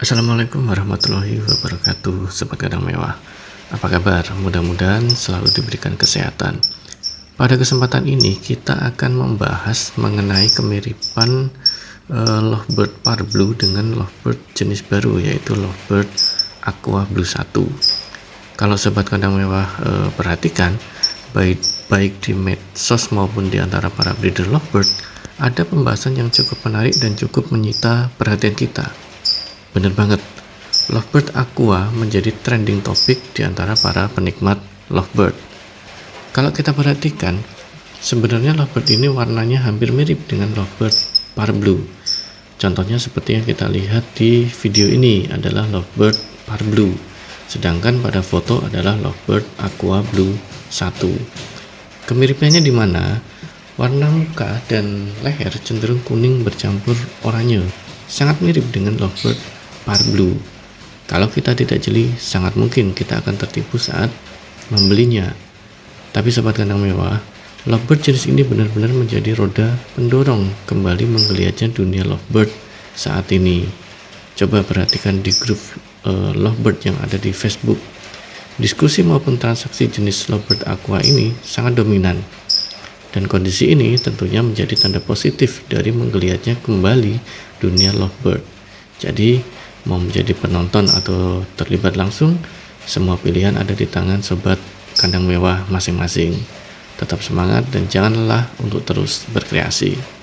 Assalamualaikum warahmatullahi wabarakatuh. Sobat Kadang Mewah. Apa kabar? Mudah-mudahan selalu diberikan kesehatan. Pada kesempatan ini kita akan membahas mengenai kemiripan uh, Lovebird Parblue dengan Lovebird jenis baru yaitu Lovebird Aqua Blue 1 Kalau Sobat Kadang Mewah uh, perhatikan baik, baik di medsos maupun di antara para breeder Lovebird ada pembahasan yang cukup menarik dan cukup menyita perhatian kita Bener banget, Lovebird Aqua menjadi trending topik di antara para penikmat Lovebird. Kalau kita perhatikan, sebenarnya Lovebird ini warnanya hampir mirip dengan Lovebird Parblue. Contohnya seperti yang kita lihat di video ini adalah Lovebird Parblue, sedangkan pada foto adalah Lovebird Aqua Blue 1. Kemiripannya di mana? Warna muka dan leher cenderung kuning bercampur oranye, sangat mirip dengan Lovebird Parblue. Kalau kita tidak jeli, sangat mungkin kita akan tertipu saat membelinya. Tapi sobat kandang mewah, lovebird jenis ini benar-benar menjadi roda pendorong kembali menggeliatnya dunia lovebird saat ini. Coba perhatikan di grup uh, lovebird yang ada di Facebook. Diskusi maupun transaksi jenis lovebird aqua ini sangat dominan. Dan kondisi ini tentunya menjadi tanda positif dari menggeliatnya kembali dunia lovebird. Jadi, mau menjadi penonton atau terlibat langsung, semua pilihan ada di tangan sobat kandang mewah masing-masing. Tetap semangat dan jangan lelah untuk terus berkreasi.